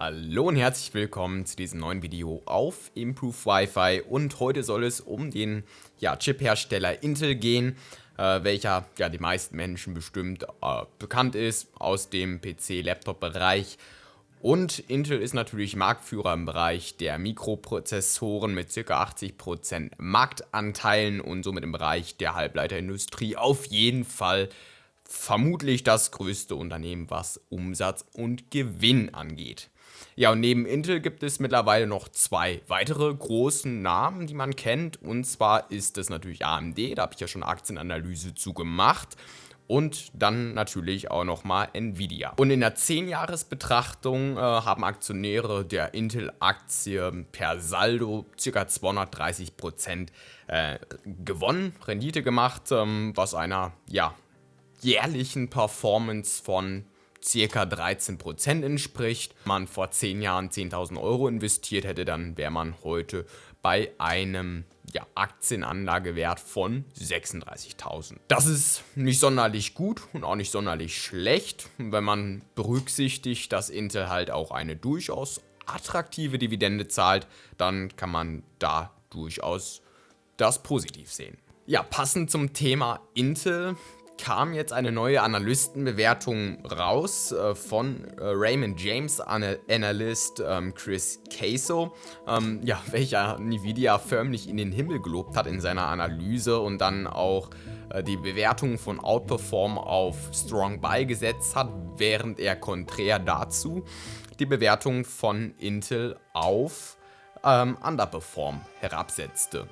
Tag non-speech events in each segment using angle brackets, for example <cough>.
Hallo und herzlich willkommen zu diesem neuen Video auf Improve Wi-Fi und heute soll es um den ja, Chip-Hersteller Intel gehen, äh, welcher ja die meisten Menschen bestimmt äh, bekannt ist aus dem PC-Laptop-Bereich und Intel ist natürlich Marktführer im Bereich der Mikroprozessoren mit ca. 80% Marktanteilen und somit im Bereich der Halbleiterindustrie auf jeden Fall vermutlich das größte Unternehmen, was Umsatz und Gewinn angeht. Ja, und neben Intel gibt es mittlerweile noch zwei weitere großen Namen, die man kennt. Und zwar ist es natürlich AMD, da habe ich ja schon Aktienanalyse zu gemacht. Und dann natürlich auch nochmal Nvidia. Und in der 10-Jahres-Betrachtung äh, haben Aktionäre der Intel-Aktie per Saldo ca. 230% äh, gewonnen, Rendite gemacht, ähm, was einer ja, jährlichen Performance von circa 13% entspricht. Wenn man vor 10 Jahren 10.000 Euro investiert hätte, dann wäre man heute bei einem ja, Aktienanlagewert von 36.000. Das ist nicht sonderlich gut und auch nicht sonderlich schlecht, wenn man berücksichtigt, dass Intel halt auch eine durchaus attraktive Dividende zahlt, dann kann man da durchaus das positiv sehen. Ja, passend zum Thema Intel kam jetzt eine neue Analystenbewertung raus äh, von äh, Raymond James Analyst ähm, Chris Caso, ähm, ja, <laughs> welcher Nvidia förmlich in den Himmel gelobt hat in seiner Analyse und dann auch äh, die Bewertung von Outperform auf Strong Buy gesetzt hat, während er konträr dazu die Bewertung von Intel auf ähm, Underperform herabsetzte.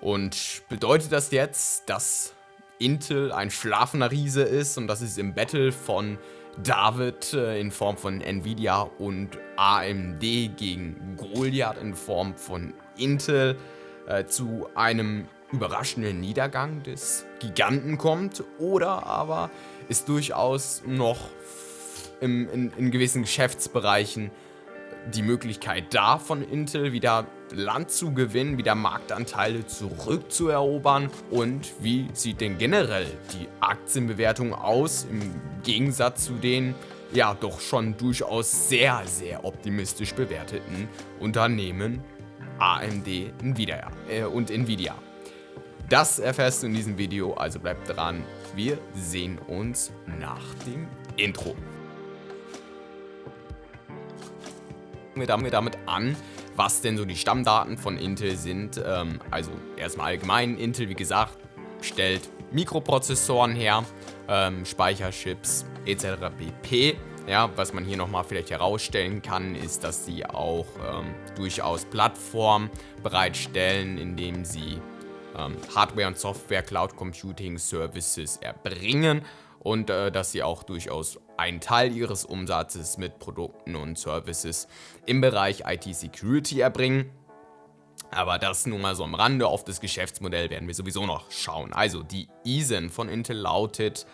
Und bedeutet das jetzt, dass Intel ein schlafender Riese ist. Und das ist im Battle von David äh, in Form von Nvidia und AMD gegen Goliath in Form von Intel äh, zu einem überraschenden Niedergang des Giganten kommt. Oder aber ist durchaus noch im, in, in gewissen Geschäftsbereichen die Möglichkeit da von Intel wieder Land zu gewinnen, wieder Marktanteile zurückzuerobern und wie sieht denn generell die Aktienbewertung aus im Gegensatz zu den ja doch schon durchaus sehr, sehr optimistisch bewerteten Unternehmen AMD Nvidia, äh, und Nvidia. Das erfährst du in diesem Video, also bleib dran. Wir sehen uns nach dem Intro. Wir damit an, was denn so die Stammdaten von Intel sind. Ähm, also erstmal allgemein, Intel wie gesagt stellt Mikroprozessoren her, ähm, Speicherchips etc. pp. Ja, was man hier nochmal vielleicht herausstellen kann, ist, dass sie auch ähm, durchaus Plattformen bereitstellen, indem sie ähm, Hardware- und Software-Cloud-Computing-Services erbringen und äh, dass sie auch durchaus einen Teil ihres Umsatzes mit Produkten und Services im Bereich IT-Security erbringen. Aber das nur mal so am Rande, auf das Geschäftsmodell werden wir sowieso noch schauen. Also die ISIN von Intel lautet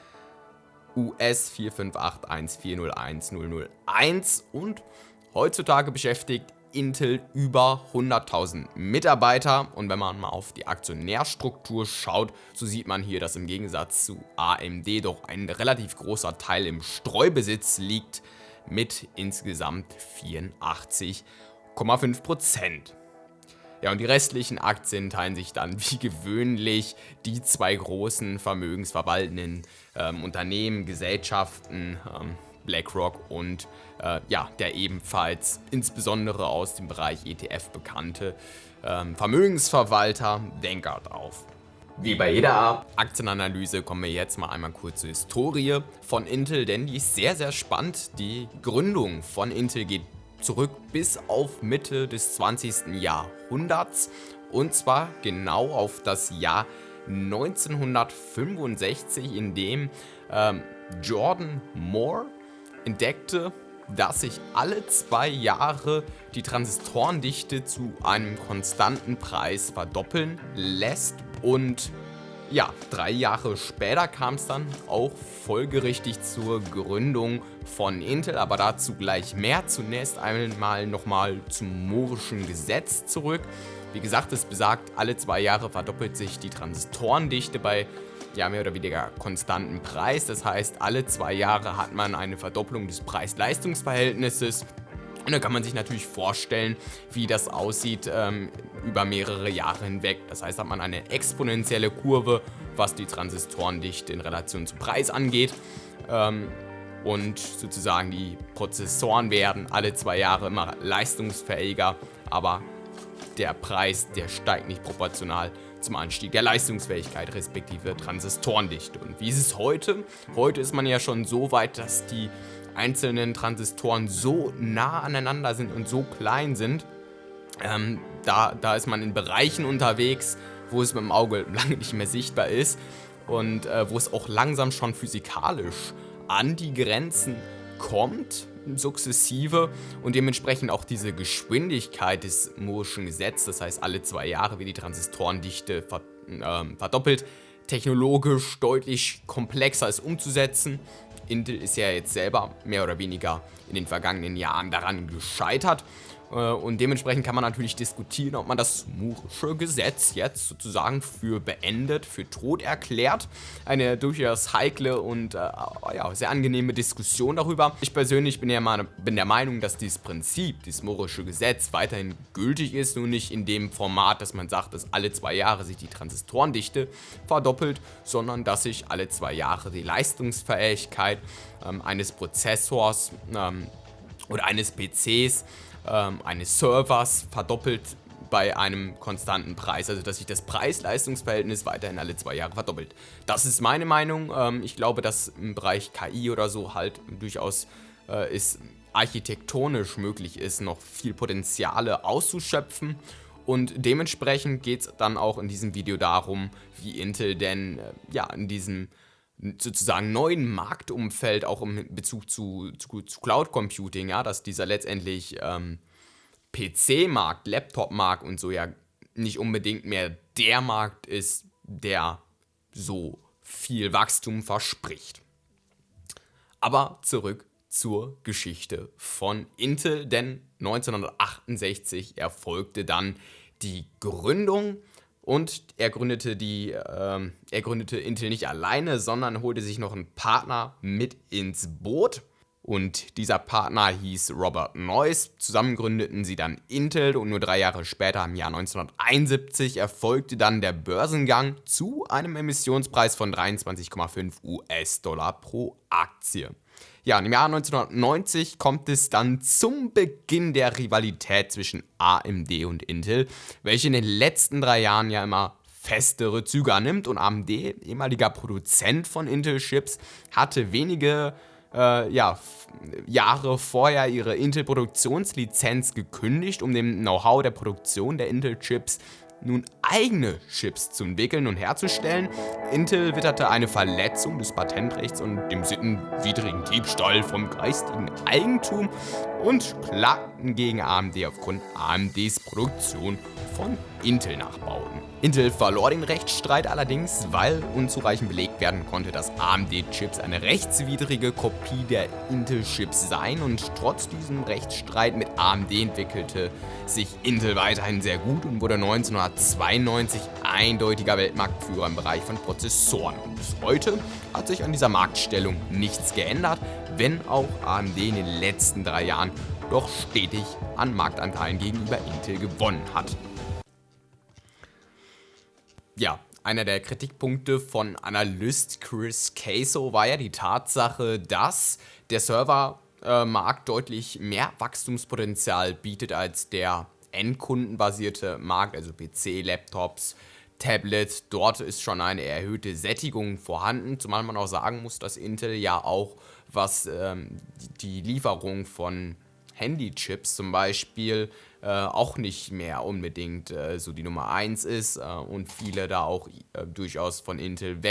US 458140101 und heutzutage beschäftigt Intel über 100.000 Mitarbeiter und wenn man mal auf die Aktionärstruktur schaut, so sieht man hier, dass im Gegensatz zu AMD doch ein relativ großer Teil im Streubesitz liegt mit insgesamt 84,5%. Ja, und die restlichen Aktien teilen sich dann wie gewöhnlich die zwei großen vermögensverwaltenden ähm, Unternehmen, Gesellschaften, ähm, BlackRock und äh, ja, der ebenfalls insbesondere aus dem Bereich ETF bekannte ähm, Vermögensverwalter Vanguard auf. Wie bei jeder Aktienanalyse kommen wir jetzt mal einmal kurz zur Historie von Intel, denn die ist sehr, sehr spannend. Die Gründung von Intel geht zurück bis auf Mitte des 20. Jahrhunderts und zwar genau auf das Jahr 1965, in dem ähm, Jordan Moore entdeckte, dass sich alle zwei Jahre die Transistorendichte zu einem konstanten Preis verdoppeln lässt und ja, drei Jahre später kam es dann auch folgerichtig zur Gründung von Intel, aber dazu gleich mehr. Zunächst einmal nochmal zum Mohrischen Gesetz zurück. Wie gesagt, es besagt, alle zwei Jahre verdoppelt sich die Transistorendichte bei ja, mehr oder weniger konstanten Preis. Das heißt, alle zwei Jahre hat man eine Verdopplung des Preis-Leistungs-Verhältnisses. Und da kann man sich natürlich vorstellen, wie das aussieht ähm, über mehrere Jahre hinweg. Das heißt, hat man eine exponentielle Kurve, was die Transistorendichte in Relation zum Preis angeht. Ähm, und sozusagen die Prozessoren werden alle zwei Jahre immer leistungsfähiger, aber der Preis, der steigt nicht proportional zum Anstieg der Leistungsfähigkeit respektive Transistorendichte. Und wie ist es heute? Heute ist man ja schon so weit, dass die einzelnen Transistoren so nah aneinander sind und so klein sind, ähm, da, da ist man in Bereichen unterwegs, wo es mit dem Auge <laughs> lange nicht mehr sichtbar ist und äh, wo es auch langsam schon physikalisch an die Grenzen kommt, sukzessive und dementsprechend auch diese Geschwindigkeit des Moore'schen Gesetzes, das heißt alle zwei Jahre wird die Transistorendichte ver äh, verdoppelt, technologisch deutlich komplexer ist umzusetzen Intel ist ja jetzt selber mehr oder weniger in den vergangenen Jahren daran gescheitert. Äh, und dementsprechend kann man natürlich diskutieren, ob man das Moore'sche Gesetz jetzt sozusagen für beendet, für tot erklärt. Eine durchaus heikle und äh, ja, sehr angenehme Diskussion darüber. Ich persönlich bin, ja mal, bin der Meinung, dass dieses Prinzip, dieses Moore'sche Gesetz weiterhin gültig ist, nur nicht in dem Format, dass man sagt, dass alle zwei Jahre sich die Transistorendichte verdoppelt, sondern dass sich alle zwei Jahre die Leistungsfähigkeit ähm, eines Prozessors ähm, oder eines PCs ähm, eines Servers verdoppelt bei einem konstanten Preis, also dass sich das Preis-Leistungs-Verhältnis weiterhin alle zwei Jahre verdoppelt. Das ist meine Meinung. Ähm, ich glaube, dass im Bereich KI oder so halt durchaus äh, ist architektonisch möglich ist, noch viel Potenziale auszuschöpfen. Und dementsprechend geht es dann auch in diesem Video darum, wie Intel denn äh, ja in diesem sozusagen neuen Marktumfeld, auch im Bezug zu, zu, zu Cloud Computing, ja, dass dieser letztendlich ähm, PC-Markt, Laptop-Markt und so ja nicht unbedingt mehr der Markt ist, der so viel Wachstum verspricht. Aber zurück zur Geschichte von Intel, denn 1968 erfolgte dann die Gründung und er gründete, die, äh, er gründete Intel nicht alleine, sondern holte sich noch einen Partner mit ins Boot. Und dieser Partner hieß Robert Noyce. Zusammen gründeten sie dann Intel und nur drei Jahre später, im Jahr 1971, erfolgte dann der Börsengang zu einem Emissionspreis von 23,5 US-Dollar pro Aktie. Ja, im Jahr 1990 kommt es dann zum Beginn der Rivalität zwischen AMD und Intel, welche in den letzten drei Jahren ja immer festere Züge annimmt. Und AMD, ehemaliger Produzent von Intel-Chips, hatte wenige äh, ja, Jahre vorher ihre Intel-Produktionslizenz gekündigt, um dem Know-how der Produktion der Intel-Chips nun eigene Chips zu entwickeln und herzustellen. Intel witterte eine Verletzung des Patentrechts und dem sittenwidrigen Diebstahl vom geistigen Eigentum und klagten gegen AMD aufgrund AMDs Produktion von Intel-Nachbauten. Intel verlor den Rechtsstreit allerdings, weil unzureichend belegt werden konnte, dass AMD-Chips eine rechtswidrige Kopie der Intel-Chips seien und trotz diesem Rechtsstreit mit AMD entwickelte sich Intel weiterhin sehr gut und wurde 1992 eindeutiger Weltmarktführer im Bereich von Prozessoren. Und bis heute hat sich an dieser Marktstellung nichts geändert, wenn auch AMD in den letzten drei Jahren doch stetig an Marktanteilen gegenüber Intel gewonnen hat. Ja, einer der Kritikpunkte von Analyst Chris Caso war ja die Tatsache, dass der Servermarkt äh, deutlich mehr Wachstumspotenzial bietet als der endkundenbasierte Markt, also PC, Laptops, Tablets. Dort ist schon eine erhöhte Sättigung vorhanden, zumal man auch sagen muss, dass Intel ja auch was ähm, die Lieferung von Handychips zum Beispiel äh, auch nicht mehr unbedingt äh, so die Nummer 1 ist äh, und viele da auch äh, durchaus von Intel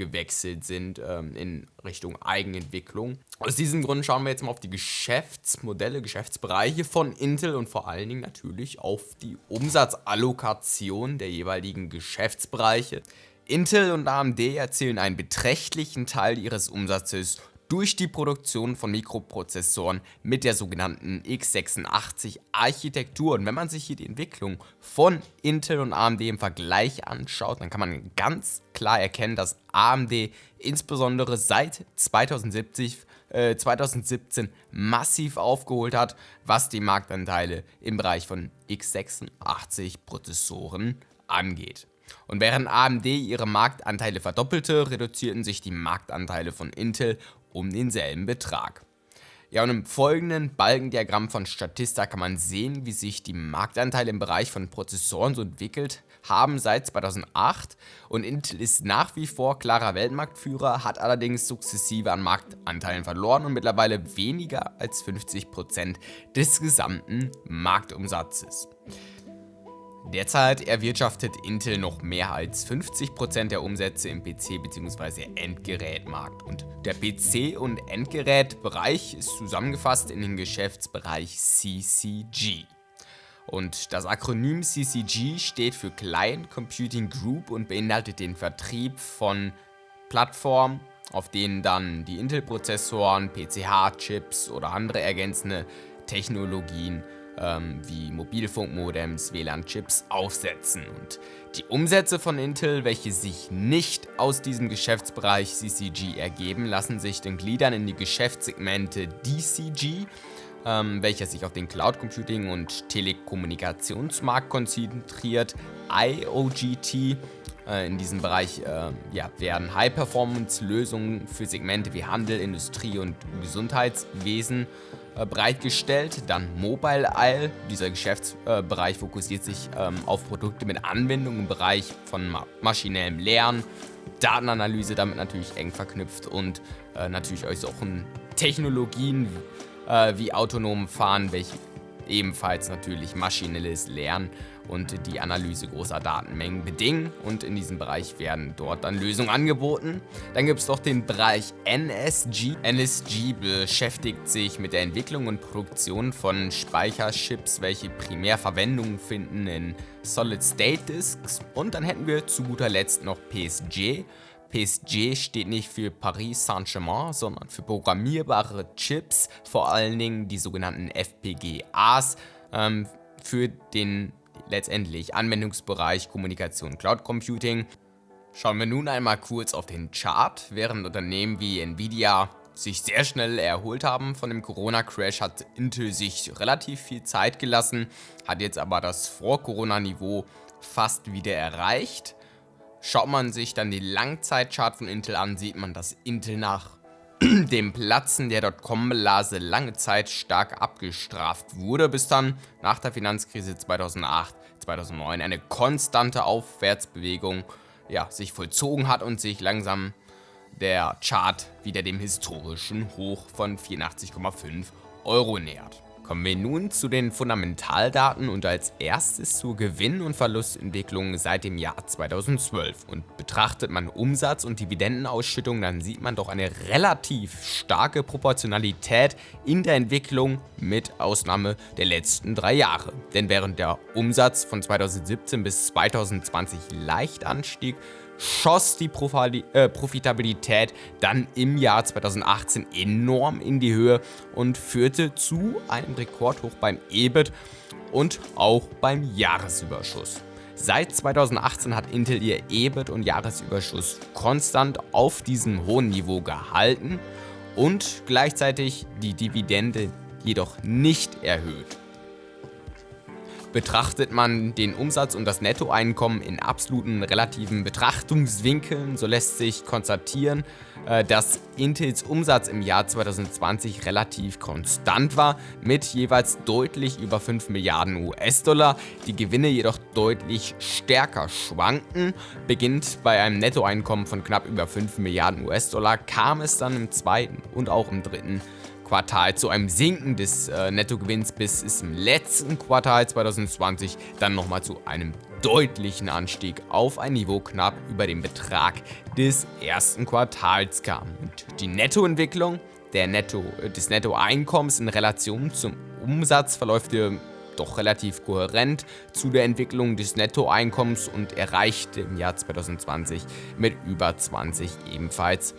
weggewechselt sind ähm, in Richtung Eigenentwicklung. Aus diesem Grund schauen wir jetzt mal auf die Geschäftsmodelle, Geschäftsbereiche von Intel und vor allen Dingen natürlich auf die Umsatzallokation der jeweiligen Geschäftsbereiche. Intel und AMD erzielen einen beträchtlichen Teil ihres Umsatzes durch die Produktion von Mikroprozessoren mit der sogenannten x86-Architektur. Und wenn man sich hier die Entwicklung von Intel und AMD im Vergleich anschaut, dann kann man ganz klar erkennen, dass AMD insbesondere seit 2070 2017 äh, massiv aufgeholt hat, was die Marktanteile im Bereich von x86 Prozessoren angeht. Und während AMD ihre Marktanteile verdoppelte, reduzierten sich die Marktanteile von Intel um denselben Betrag. Ja, und im folgenden Balkendiagramm von Statista kann man sehen, wie sich die Marktanteile im Bereich von Prozessoren so entwickelt haben seit 2008 und Intel ist nach wie vor klarer Weltmarktführer, hat allerdings sukzessive an Marktanteilen verloren und mittlerweile weniger als 50% des gesamten Marktumsatzes. Derzeit erwirtschaftet Intel noch mehr als 50% der Umsätze im PC- bzw. Endgerätmarkt und der PC- und Endgerätbereich ist zusammengefasst in den Geschäftsbereich CCG. Und das Akronym CCG steht für Client Computing Group und beinhaltet den Vertrieb von Plattformen, auf denen dann die Intel-Prozessoren, PCH-Chips oder andere ergänzende Technologien ähm, wie Mobilfunkmodems, WLAN-Chips aufsetzen. Und die Umsätze von Intel, welche sich nicht aus diesem Geschäftsbereich CCG ergeben, lassen sich dann gliedern in die Geschäftssegmente DCG, ähm, welcher sich auf den Cloud Computing und Telekommunikationsmarkt konzentriert, IOGT, äh, in diesem Bereich äh, ja, werden High-Performance-Lösungen für Segmente wie Handel, Industrie und Gesundheitswesen bereitgestellt. Dann Mobile Isle, dieser Geschäftsbereich fokussiert sich ähm, auf Produkte mit Anwendung im Bereich von ma maschinellem Lernen, Datenanalyse damit natürlich eng verknüpft und äh, natürlich auch Technologien äh, wie autonomen Fahren, welche ebenfalls natürlich maschinelles Lernen und die Analyse großer Datenmengen bedingen und in diesem Bereich werden dort dann Lösungen angeboten. Dann gibt es noch den Bereich NSG. NSG beschäftigt sich mit der Entwicklung und Produktion von Speicherchips, welche primär Verwendung finden in Solid-State-Disks. Und dann hätten wir zu guter Letzt noch PSG. PSG steht nicht für Paris Saint-Germain, sondern für programmierbare Chips, vor allen Dingen die sogenannten FPGAs, ähm, für den letztendlich Anwendungsbereich Kommunikation Cloud Computing. Schauen wir nun einmal kurz auf den Chart. Während Unternehmen wie Nvidia sich sehr schnell erholt haben von dem Corona-Crash, hat Intel sich relativ viel Zeit gelassen, hat jetzt aber das Vor-Corona-Niveau fast wieder erreicht. Schaut man sich dann die Langzeitchart von Intel an, sieht man, dass Intel nach <clears throat> dem Platzen der Dotcom-Blase lange Zeit stark abgestraft wurde, bis dann nach der Finanzkrise 2008, 2009 eine konstante Aufwärtsbewegung ja, sich vollzogen hat und sich langsam der Chart wieder dem historischen Hoch von 84,5 Euro nähert. Kommen wir nun zu den Fundamentaldaten und als erstes zur Gewinn- und Verlustentwicklung seit dem Jahr 2012. Und betrachtet man Umsatz und Dividendenausschüttung, dann sieht man doch eine relativ starke Proportionalität in der Entwicklung mit Ausnahme der letzten drei Jahre. Denn während der Umsatz von 2017 bis 2020 leicht anstieg, schoss die äh, Profitabilität dann im Jahr 2018 enorm in die Höhe und führte zu einem Rekordhoch beim EBIT und auch beim Jahresüberschuss. Seit 2018 hat Intel ihr EBIT und Jahresüberschuss konstant auf diesem hohen Niveau gehalten und gleichzeitig die Dividende jedoch nicht erhöht. Betrachtet man den Umsatz und das Nettoeinkommen in absoluten relativen Betrachtungswinkeln, so lässt sich konstatieren, äh, dass Intels Umsatz im Jahr 2020 relativ konstant war, mit jeweils deutlich über 5 Milliarden US-Dollar, die Gewinne jedoch deutlich stärker schwanken. Beginnt bei einem Nettoeinkommen von knapp über 5 Milliarden US-Dollar, kam es dann im zweiten und auch im dritten Quartal zu einem Sinken des äh, Nettogewinns, bis es im letzten Quartal 2020 dann nochmal zu einem deutlichen Anstieg auf ein Niveau knapp über dem Betrag des ersten Quartals kam. Und die Nettoentwicklung der Netto, des Nettoeinkommens in Relation zum Umsatz verläuft doch relativ kohärent zu der Entwicklung des Nettoeinkommens und erreichte im Jahr 2020 mit über 20 ebenfalls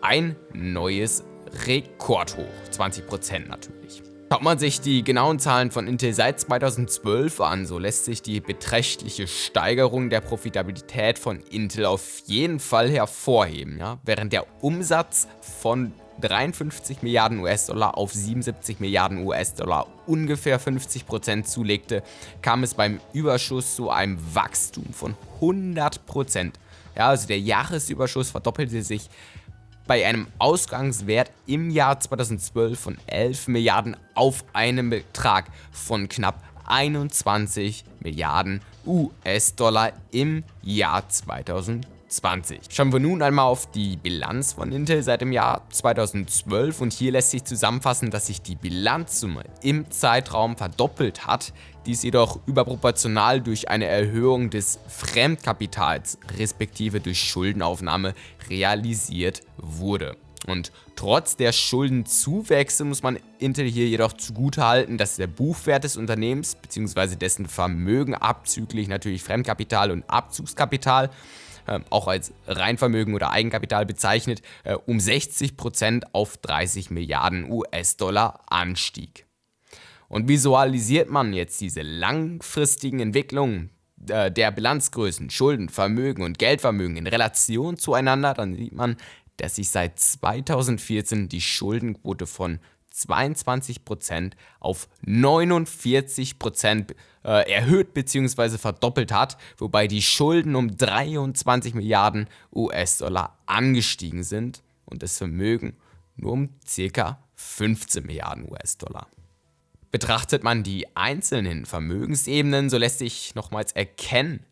ein neues rekordhoch, 20% natürlich. Schaut man sich die genauen Zahlen von Intel seit 2012 an, so lässt sich die beträchtliche Steigerung der Profitabilität von Intel auf jeden Fall hervorheben. Ja? Während der Umsatz von 53 Milliarden US-Dollar auf 77 Milliarden US-Dollar ungefähr 50% zulegte, kam es beim Überschuss zu einem Wachstum von 100%. Ja, also der Jahresüberschuss verdoppelte sich bei einem Ausgangswert im Jahr 2012 von 11 Milliarden auf einen Betrag von knapp 21 Milliarden US-Dollar im Jahr 2012. 2020. Schauen wir nun einmal auf die Bilanz von Intel seit dem Jahr 2012 und hier lässt sich zusammenfassen, dass sich die Bilanzsumme im Zeitraum verdoppelt hat, dies jedoch überproportional durch eine Erhöhung des Fremdkapitals respektive durch Schuldenaufnahme realisiert wurde. Und trotz der Schuldenzuwächse muss man Intel hier jedoch zugutehalten, dass der Buchwert des Unternehmens bzw. dessen Vermögen abzüglich natürlich Fremdkapital und Abzugskapital auch als Reinvermögen oder Eigenkapital bezeichnet, äh, um 60% auf 30 Milliarden US-Dollar anstieg. Und visualisiert man jetzt diese langfristigen Entwicklungen äh, der Bilanzgrößen, Schulden, Vermögen und Geldvermögen in Relation zueinander, dann sieht man, dass sich seit 2014 die Schuldenquote von 22% auf 49% äh, erhöht bzw. verdoppelt hat, wobei die Schulden um 23 Milliarden US-Dollar angestiegen sind und das Vermögen nur um ca. 15 Milliarden US-Dollar. Betrachtet man die einzelnen Vermögensebenen, so lässt sich nochmals erkennen,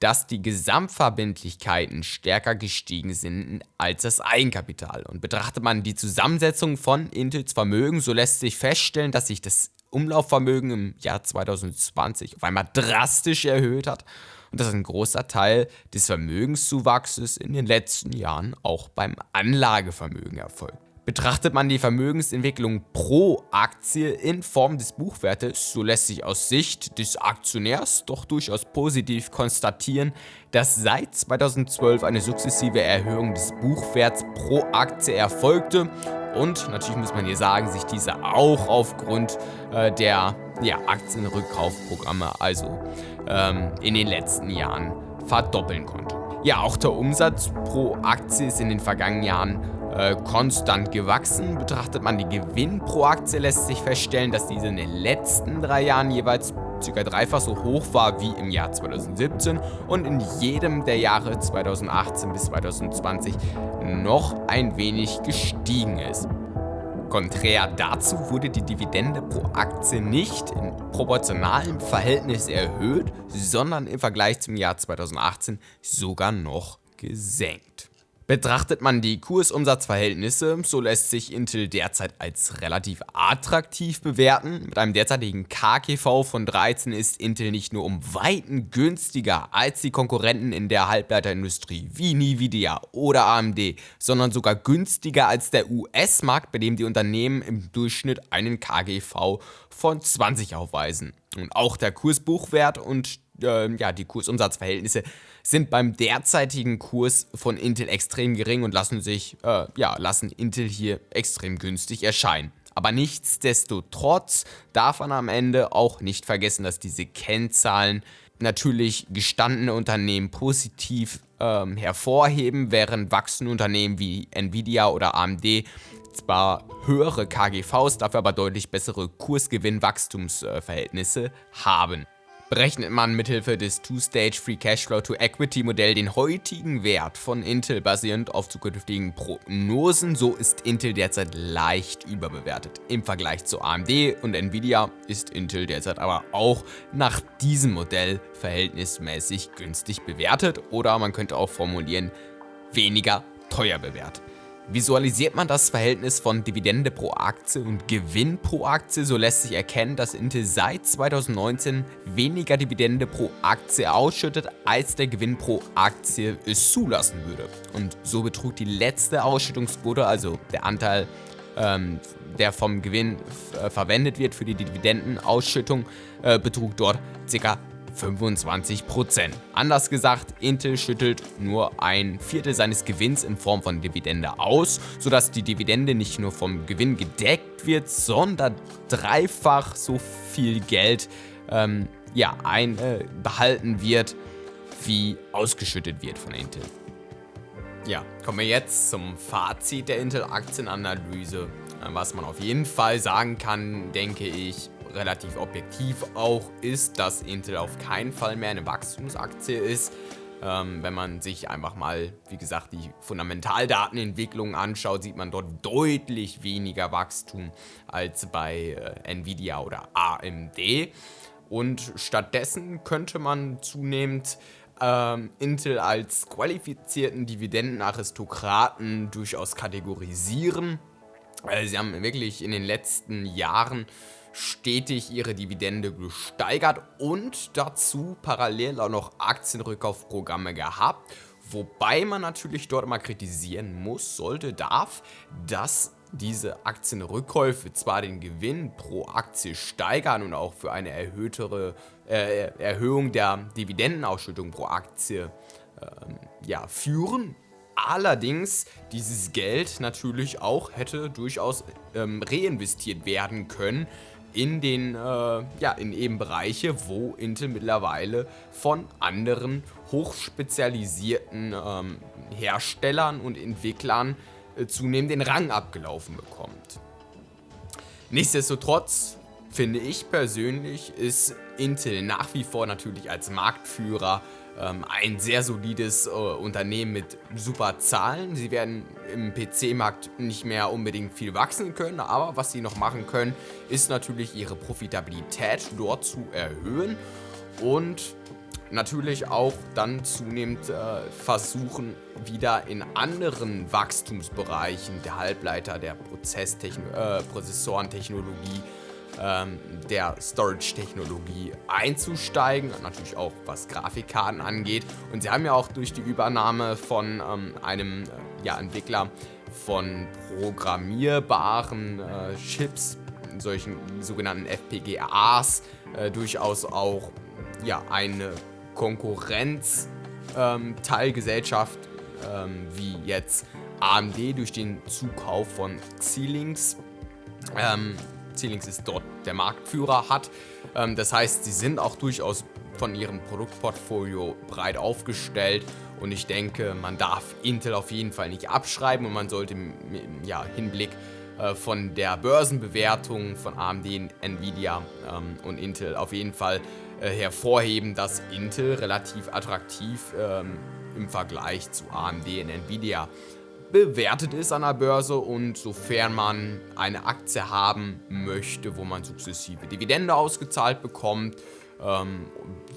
dass die Gesamtverbindlichkeiten stärker gestiegen sind als das Eigenkapital. Und betrachtet man die Zusammensetzung von Intels Vermögen, so lässt sich feststellen, dass sich das Umlaufvermögen im Jahr 2020 auf einmal drastisch erhöht hat und dass ein großer Teil des Vermögenszuwachses in den letzten Jahren auch beim Anlagevermögen erfolgt. Betrachtet man die Vermögensentwicklung pro Aktie in Form des Buchwertes, so lässt sich aus Sicht des Aktionärs doch durchaus positiv konstatieren, dass seit 2012 eine sukzessive Erhöhung des Buchwerts pro Aktie erfolgte und natürlich muss man hier sagen, sich diese auch aufgrund äh, der ja, Aktienrückkaufprogramme also ähm, in den letzten Jahren verdoppeln konnte. Ja, auch der Umsatz pro Aktie ist in den vergangenen Jahren äh, konstant gewachsen. Betrachtet man die Gewinn pro Aktie, lässt sich feststellen, dass diese in den letzten drei Jahren jeweils ca. dreifach so hoch war wie im Jahr 2017 und in jedem der Jahre 2018 bis 2020 noch ein wenig gestiegen ist. Konträr dazu wurde die Dividende pro Aktie nicht in proportionalem Verhältnis erhöht, sondern im Vergleich zum Jahr 2018 sogar noch gesenkt. Betrachtet man die Kursumsatzverhältnisse, so lässt sich Intel derzeit als relativ attraktiv bewerten. Mit einem derzeitigen KGV von 13 ist Intel nicht nur um Weiten günstiger als die Konkurrenten in der Halbleiterindustrie wie Nvidia oder AMD, sondern sogar günstiger als der US-Markt, bei dem die Unternehmen im Durchschnitt einen KGV von 20 aufweisen. Und auch der Kursbuchwert und äh, ja, die Kursumsatzverhältnisse sind beim derzeitigen Kurs von Intel extrem gering und lassen sich, äh, ja, lassen Intel hier extrem günstig erscheinen. Aber nichtsdestotrotz darf man am Ende auch nicht vergessen, dass diese Kennzahlen natürlich gestandene Unternehmen positiv ähm, hervorheben, während wachsende Unternehmen wie Nvidia oder AMD zwar höhere KGVs, dafür aber deutlich bessere Kursgewinn-Wachstumsverhältnisse haben berechnet man mithilfe des Two-Stage Free Cashflow to Equity Modell den heutigen Wert von Intel basierend auf zukünftigen Prognosen, so ist Intel derzeit leicht überbewertet. Im Vergleich zu AMD und Nvidia ist Intel derzeit aber auch nach diesem Modell verhältnismäßig günstig bewertet oder man könnte auch formulieren, weniger teuer bewertet. Visualisiert man das Verhältnis von Dividende pro Aktie und Gewinn pro Aktie, so lässt sich erkennen, dass Intel seit 2019 weniger Dividende pro Aktie ausschüttet, als der Gewinn pro Aktie es zulassen würde. Und so betrug die letzte Ausschüttungsquote, also der Anteil, ähm, der vom Gewinn äh, verwendet wird für die Dividendenausschüttung, äh, betrug dort ca. 25%. Anders gesagt, Intel schüttelt nur ein Viertel seines Gewinns in Form von Dividende aus, sodass die Dividende nicht nur vom Gewinn gedeckt wird, sondern dreifach so viel Geld ähm, ja, ein, äh, behalten wird, wie ausgeschüttet wird von Intel. Ja, kommen wir jetzt zum Fazit der Intel-Aktienanalyse. Was man auf jeden Fall sagen kann, denke ich, relativ objektiv auch, ist, dass Intel auf keinen Fall mehr eine Wachstumsaktie ist. Ähm, wenn man sich einfach mal, wie gesagt, die Fundamentaldatenentwicklung anschaut, sieht man dort deutlich weniger Wachstum als bei äh, Nvidia oder AMD. Und stattdessen könnte man zunehmend ähm, Intel als qualifizierten Dividendenaristokraten durchaus kategorisieren. Äh, sie haben wirklich in den letzten Jahren stetig ihre Dividende gesteigert und dazu parallel auch noch Aktienrückkaufprogramme gehabt. Wobei man natürlich dort mal kritisieren muss, sollte, darf, dass diese Aktienrückkäufe zwar den Gewinn pro Aktie steigern und auch für eine erhöhtere äh, Erhöhung der Dividendenausschüttung pro Aktie äh, ja, führen, allerdings dieses Geld natürlich auch hätte durchaus ähm, reinvestiert werden können in den, äh, ja, in eben Bereiche, wo Intel mittlerweile von anderen hochspezialisierten ähm, Herstellern und Entwicklern äh, zunehmend den Rang abgelaufen bekommt. Nichtsdestotrotz finde ich persönlich ist Intel nach wie vor natürlich als Marktführer ähm, ein sehr solides äh, Unternehmen mit super Zahlen. Sie werden im PC-Markt nicht mehr unbedingt viel wachsen können, aber was sie noch machen können, ist natürlich ihre Profitabilität dort zu erhöhen und natürlich auch dann zunehmend äh, versuchen, wieder in anderen Wachstumsbereichen der Halbleiter, der Prozesstechno äh, Prozessorentechnologie ähm, der Storage-Technologie einzusteigen, natürlich auch was Grafikkarten angeht. Und sie haben ja auch durch die Übernahme von ähm, einem äh, ja, Entwickler von programmierbaren äh, Chips, solchen sogenannten FPGAs, äh, durchaus auch ja, eine Konkurrenz ähm, Teilgesellschaft ähm, wie jetzt AMD durch den Zukauf von Xilinx ähm, Xilinx ist dort der Marktführer hat. Ähm, das heißt, sie sind auch durchaus von ihrem Produktportfolio breit aufgestellt und ich denke, man darf Intel auf jeden Fall nicht abschreiben und man sollte im ja, Hinblick äh, von der Börsenbewertung von AMD, Nvidia ähm, und Intel auf jeden Fall äh, hervorheben, dass Intel relativ attraktiv ähm, im Vergleich zu AMD und Nvidia bewertet ist an der Börse und sofern man eine Aktie haben möchte, wo man sukzessive Dividende ausgezahlt bekommt, ähm,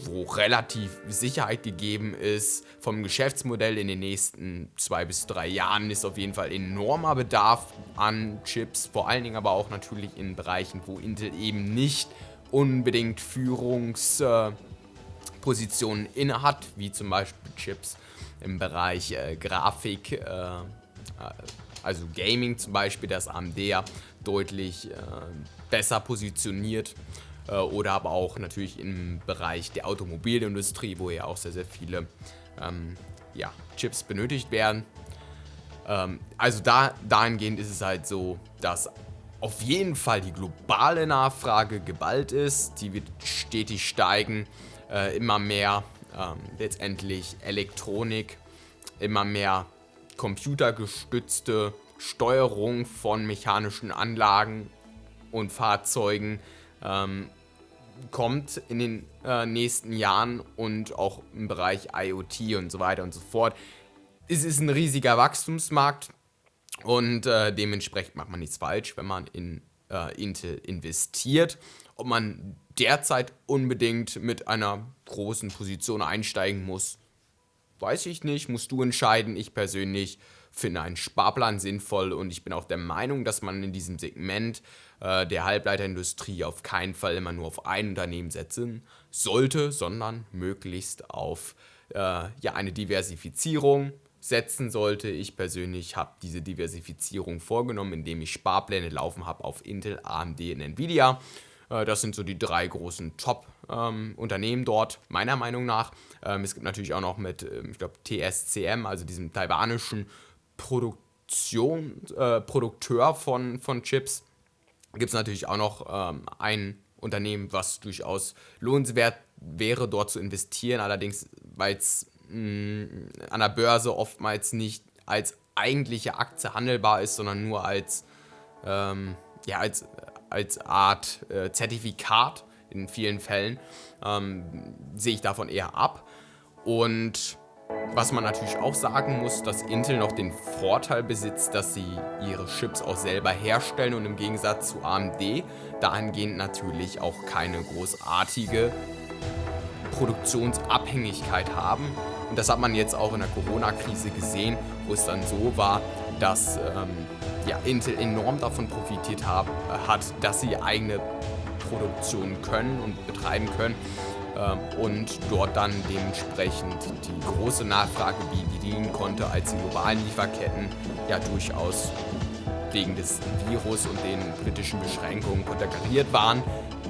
wo relativ Sicherheit gegeben ist vom Geschäftsmodell in den nächsten zwei bis drei Jahren ist auf jeden Fall enormer Bedarf an Chips, vor allen Dingen aber auch natürlich in Bereichen, wo Intel eben nicht unbedingt Führungspositionen äh, innehat, wie zum Beispiel Chips im Bereich äh, Grafik, äh, also Gaming zum Beispiel, das AMD ja deutlich äh, besser positioniert äh, oder aber auch natürlich im Bereich der Automobilindustrie, wo ja auch sehr, sehr viele ähm, ja, Chips benötigt werden. Ähm, also da, dahingehend ist es halt so, dass auf jeden Fall die globale Nachfrage geballt ist, die wird stetig steigen, äh, immer mehr ähm, letztendlich Elektronik, immer mehr computergestützte Steuerung von mechanischen Anlagen und Fahrzeugen ähm, kommt in den äh, nächsten Jahren und auch im Bereich IoT und so weiter und so fort. Es ist ein riesiger Wachstumsmarkt und äh, dementsprechend macht man nichts falsch, wenn man in äh, Intel investiert. Ob man derzeit unbedingt mit einer großen Position einsteigen muss, weiß ich nicht, musst du entscheiden. Ich persönlich finde einen Sparplan sinnvoll und ich bin auch der Meinung, dass man in diesem Segment äh, der Halbleiterindustrie auf keinen Fall immer nur auf ein Unternehmen setzen sollte, sondern möglichst auf äh, ja, eine Diversifizierung setzen sollte. Ich persönlich habe diese Diversifizierung vorgenommen, indem ich Sparpläne laufen habe auf Intel, AMD und Nvidia. Äh, das sind so die drei großen Top ähm, Unternehmen dort, meiner Meinung nach. Ähm, es gibt natürlich auch noch mit, ähm, ich glaube, TSCM, also diesem taiwanischen Produktion, äh, Produkteur von, von Chips, gibt es natürlich auch noch ähm, ein Unternehmen, was durchaus lohnenswert wäre, dort zu investieren. Allerdings, weil es an der Börse oftmals nicht als eigentliche Aktie handelbar ist, sondern nur als, ähm, ja, als, als Art äh, Zertifikat in vielen Fällen, ähm, sehe ich davon eher ab. Und was man natürlich auch sagen muss, dass Intel noch den Vorteil besitzt, dass sie ihre Chips auch selber herstellen und im Gegensatz zu AMD dahingehend natürlich auch keine großartige Produktionsabhängigkeit haben. Und das hat man jetzt auch in der Corona-Krise gesehen, wo es dann so war, dass ähm, ja, Intel enorm davon profitiert hab, hat, dass sie eigene Produktion können und betreiben können ähm, und dort dann dementsprechend die große Nachfrage bedienen konnte, als die globalen Lieferketten ja durchaus wegen des Virus und den politischen Beschränkungen konterkariert waren,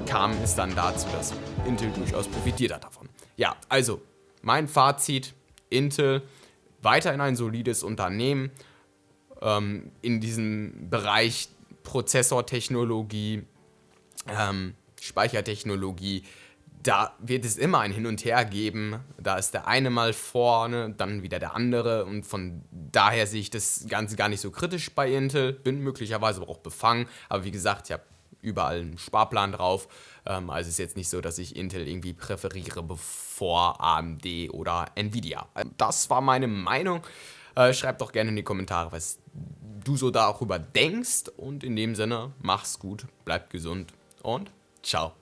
kam es dann dazu, dass Intel durchaus profitiert hat davon. Ja, also mein Fazit, Intel weiterhin ein solides Unternehmen ähm, in diesem Bereich Prozessortechnologie, ähm, Speichertechnologie, da wird es immer ein Hin und Her geben. Da ist der eine mal vorne, dann wieder der andere. Und von daher sehe ich das Ganze gar nicht so kritisch bei Intel. Bin möglicherweise auch befangen. Aber wie gesagt, ich habe überall einen Sparplan drauf. Ähm, also ist jetzt nicht so, dass ich Intel irgendwie präferiere bevor AMD oder Nvidia. Das war meine Meinung. Äh, schreib doch gerne in die Kommentare, was du so darüber denkst. Und in dem Sinne, mach's gut, bleib gesund und ciao.